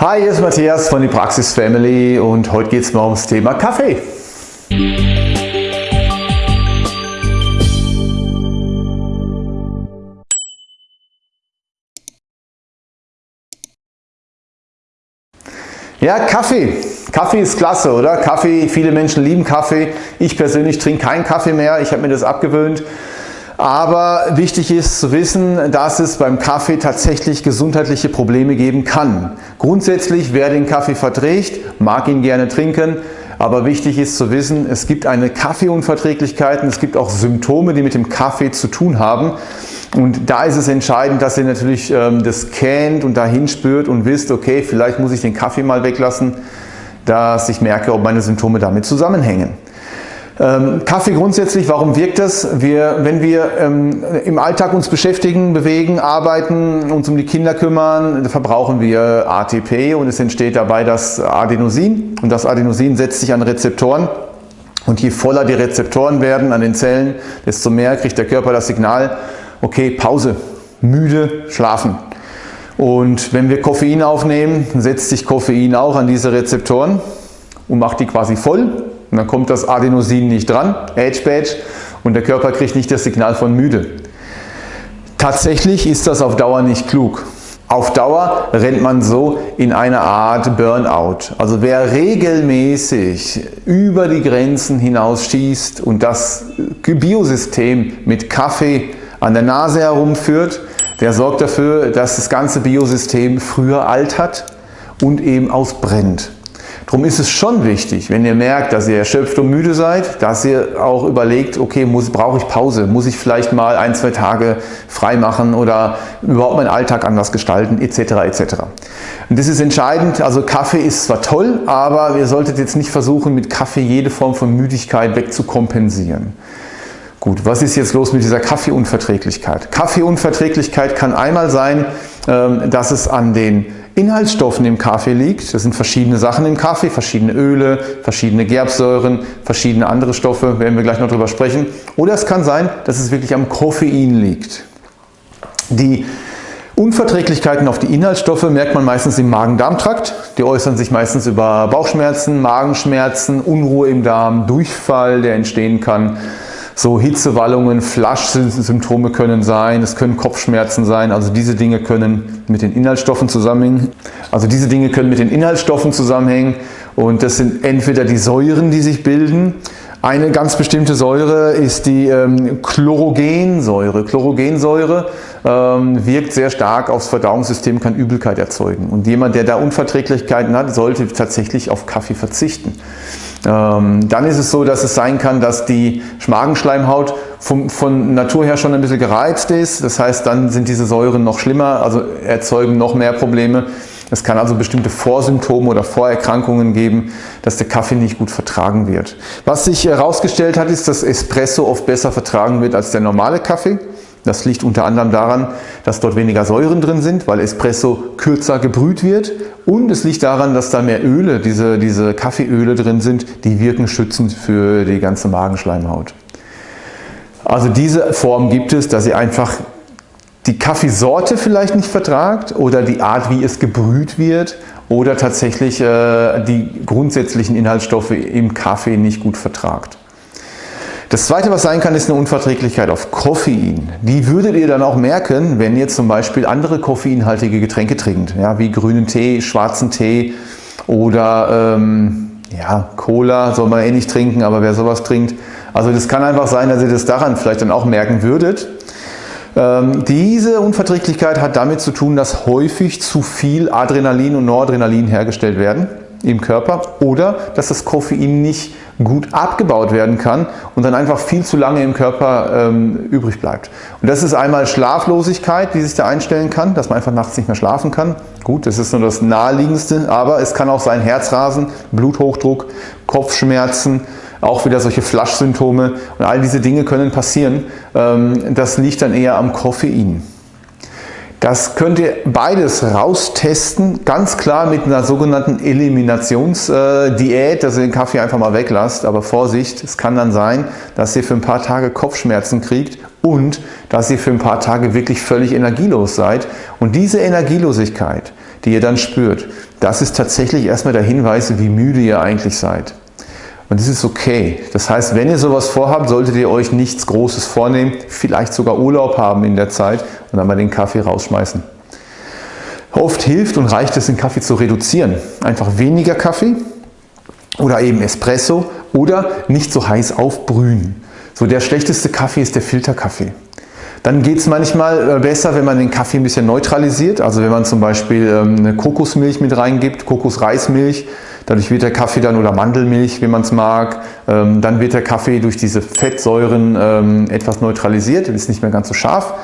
Hi, hier ist Matthias von die Praxis Family und heute geht es mal ums Thema Kaffee. Ja, Kaffee. Kaffee ist klasse, oder? Kaffee, viele Menschen lieben Kaffee. Ich persönlich trinke keinen Kaffee mehr. Ich habe mir das abgewöhnt. Aber wichtig ist zu wissen, dass es beim Kaffee tatsächlich gesundheitliche Probleme geben kann. Grundsätzlich, wer den Kaffee verträgt, mag ihn gerne trinken. Aber wichtig ist zu wissen, es gibt eine Kaffeeunverträglichkeit und es gibt auch Symptome, die mit dem Kaffee zu tun haben. Und da ist es entscheidend, dass ihr natürlich ähm, das kennt und dahin spürt und wisst, okay, vielleicht muss ich den Kaffee mal weglassen, dass ich merke, ob meine Symptome damit zusammenhängen. Ähm, Kaffee grundsätzlich, warum wirkt das? Wir, wenn wir ähm, im Alltag uns beschäftigen, bewegen, arbeiten, uns um die Kinder kümmern, verbrauchen wir ATP und es entsteht dabei das Adenosin und das Adenosin setzt sich an Rezeptoren und je voller die Rezeptoren werden an den Zellen, desto mehr kriegt der Körper das Signal, okay, Pause, müde, schlafen. Und wenn wir Koffein aufnehmen, setzt sich Koffein auch an diese Rezeptoren und macht die quasi voll und dann kommt das Adenosin nicht dran, Age-Badge, und der Körper kriegt nicht das Signal von müde. Tatsächlich ist das auf Dauer nicht klug. Auf Dauer rennt man so in eine Art Burnout. Also wer regelmäßig über die Grenzen hinaus schießt und das Biosystem mit Kaffee an der Nase herumführt, der sorgt dafür, dass das ganze Biosystem früher altert und eben ausbrennt. Darum ist es schon wichtig, wenn ihr merkt, dass ihr erschöpft und müde seid, dass ihr auch überlegt, okay, brauche ich Pause? Muss ich vielleicht mal ein, zwei Tage frei machen oder überhaupt meinen Alltag anders gestalten, etc. etc. Und das ist entscheidend. Also Kaffee ist zwar toll, aber ihr solltet jetzt nicht versuchen, mit Kaffee jede Form von Müdigkeit wegzukompensieren. Gut, was ist jetzt los mit dieser Kaffeeunverträglichkeit? Kaffeeunverträglichkeit kann einmal sein, ähm, dass es an den Inhaltsstoffen im Kaffee liegt. Das sind verschiedene Sachen im Kaffee, verschiedene Öle, verschiedene Gerbsäuren, verschiedene andere Stoffe, werden wir gleich noch drüber sprechen. Oder es kann sein, dass es wirklich am Koffein liegt. Die Unverträglichkeiten auf die Inhaltsstoffe merkt man meistens im Magen-Darm-Trakt. Die äußern sich meistens über Bauchschmerzen, Magenschmerzen, Unruhe im Darm, Durchfall, der entstehen kann. So Hitzewallungen, Flaschsymptome können sein, es können Kopfschmerzen sein, also diese Dinge können mit den Inhaltsstoffen zusammenhängen. Also diese Dinge können mit den Inhaltsstoffen zusammenhängen und das sind entweder die Säuren, die sich bilden. Eine ganz bestimmte Säure ist die ähm, Chlorogensäure. Chlorogensäure ähm, wirkt sehr stark aufs Verdauungssystem, kann Übelkeit erzeugen. Und jemand, der da Unverträglichkeiten hat, sollte tatsächlich auf Kaffee verzichten. Ähm, dann ist es so, dass es sein kann, dass die Magenschleimhaut vom, von Natur her schon ein bisschen gereizt ist. Das heißt, dann sind diese Säuren noch schlimmer, also erzeugen noch mehr Probleme. Es kann also bestimmte Vorsymptome oder Vorerkrankungen geben, dass der Kaffee nicht gut vertragen wird. Was sich herausgestellt hat, ist, dass Espresso oft besser vertragen wird als der normale Kaffee. Das liegt unter anderem daran, dass dort weniger Säuren drin sind, weil Espresso kürzer gebrüht wird und es liegt daran, dass da mehr Öle, diese, diese Kaffeeöle drin sind, die wirken schützend für die ganze Magenschleimhaut. Also diese Form gibt es, dass ihr einfach die Kaffeesorte vielleicht nicht vertragt oder die Art, wie es gebrüht wird oder tatsächlich äh, die grundsätzlichen Inhaltsstoffe im Kaffee nicht gut vertragt. Das zweite, was sein kann, ist eine Unverträglichkeit auf Koffein. Die würdet ihr dann auch merken, wenn ihr zum Beispiel andere koffeinhaltige Getränke trinkt, ja, wie grünen Tee, schwarzen Tee oder ähm, ja, Cola soll man eh nicht trinken, aber wer sowas trinkt. Also das kann einfach sein, dass ihr das daran vielleicht dann auch merken würdet. Ähm, diese Unverträglichkeit hat damit zu tun, dass häufig zu viel Adrenalin und Noradrenalin hergestellt werden im Körper oder dass das Koffein nicht gut abgebaut werden kann und dann einfach viel zu lange im Körper ähm, übrig bleibt. Und das ist einmal Schlaflosigkeit, die sich da einstellen kann, dass man einfach nachts nicht mehr schlafen kann. Gut, das ist nur das naheliegendste, aber es kann auch sein Herzrasen, Bluthochdruck, Kopfschmerzen, auch wieder solche Flaschsymptome und all diese Dinge können passieren. Ähm, das liegt dann eher am Koffein. Das könnt ihr beides raustesten, ganz klar mit einer sogenannten Eliminationsdiät, dass ihr den Kaffee einfach mal weglasst. Aber Vorsicht, es kann dann sein, dass ihr für ein paar Tage Kopfschmerzen kriegt und dass ihr für ein paar Tage wirklich völlig energielos seid. Und diese Energielosigkeit, die ihr dann spürt, das ist tatsächlich erstmal der Hinweis, wie müde ihr eigentlich seid. Und das ist okay. Das heißt, wenn ihr sowas vorhabt, solltet ihr euch nichts Großes vornehmen, vielleicht sogar Urlaub haben in der Zeit und dann mal den Kaffee rausschmeißen. Oft hilft und reicht es, den Kaffee zu reduzieren. Einfach weniger Kaffee oder eben Espresso oder nicht so heiß aufbrühen. So der schlechteste Kaffee ist der Filterkaffee. Dann geht es manchmal äh, besser, wenn man den Kaffee ein bisschen neutralisiert. Also wenn man zum Beispiel ähm, eine Kokosmilch mit reingibt, Kokosreismilch, dadurch wird der Kaffee dann oder Mandelmilch, wenn man es mag, ähm, dann wird der Kaffee durch diese Fettsäuren ähm, etwas neutralisiert, ist nicht mehr ganz so scharf.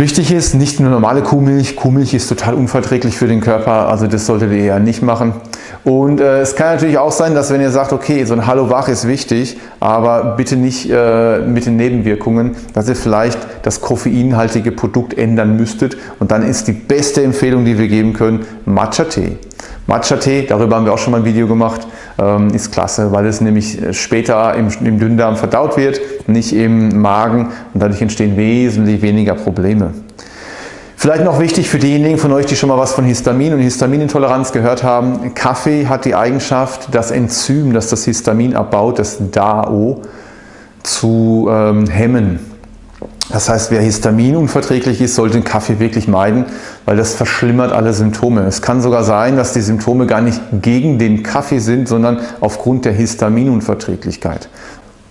Wichtig ist, nicht nur normale Kuhmilch. Kuhmilch ist total unverträglich für den Körper, also das solltet ihr ja nicht machen. Und äh, es kann natürlich auch sein, dass wenn ihr sagt, okay, so ein Hallo Wach ist wichtig, aber bitte nicht äh, mit den Nebenwirkungen, dass ihr vielleicht das koffeinhaltige Produkt ändern müsstet. Und dann ist die beste Empfehlung, die wir geben können, Matcha-Tee. Matcha-Tee, darüber haben wir auch schon mal ein Video gemacht, ähm, ist klasse, weil es nämlich später im, im Dünndarm verdaut wird, nicht im Magen und dadurch entstehen wesentlich weniger Probleme. Vielleicht noch wichtig für diejenigen von euch, die schon mal was von Histamin und Histaminintoleranz gehört haben. Kaffee hat die Eigenschaft, das Enzym, das das Histamin abbaut, das DAO, zu ähm, hemmen. Das heißt, wer histaminunverträglich ist, sollte den Kaffee wirklich meiden, weil das verschlimmert alle Symptome. Es kann sogar sein, dass die Symptome gar nicht gegen den Kaffee sind, sondern aufgrund der Histaminunverträglichkeit.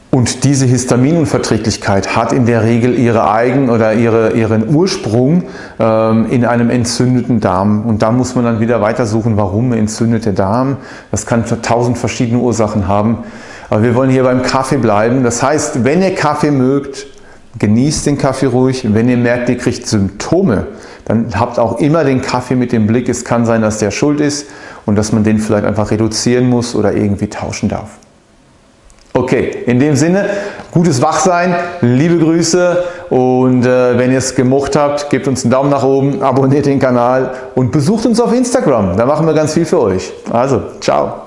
Und diese Histaminunverträglichkeit hat in der Regel ihre Eigen- oder ihre, ihren Ursprung ähm, in einem entzündeten Darm. Und da muss man dann wieder weitersuchen, warum entzündet der Darm. Das kann tausend verschiedene Ursachen haben. Aber wir wollen hier beim Kaffee bleiben. Das heißt, wenn ihr Kaffee mögt, Genießt den Kaffee ruhig. Wenn ihr merkt, ihr kriegt Symptome, dann habt auch immer den Kaffee mit dem Blick. Es kann sein, dass der schuld ist und dass man den vielleicht einfach reduzieren muss oder irgendwie tauschen darf. Okay, in dem Sinne, gutes Wachsein, liebe Grüße und äh, wenn ihr es gemocht habt, gebt uns einen Daumen nach oben, abonniert den Kanal und besucht uns auf Instagram. Da machen wir ganz viel für euch. Also, ciao.